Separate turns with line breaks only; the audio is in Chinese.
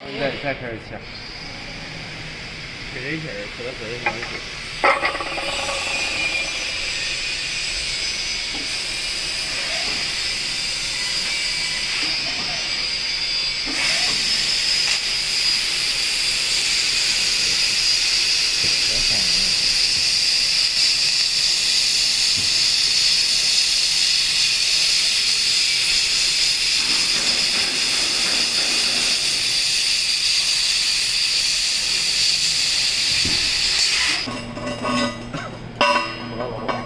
再再开始切，
切一切，切到这里没关系。Vamos, vamos.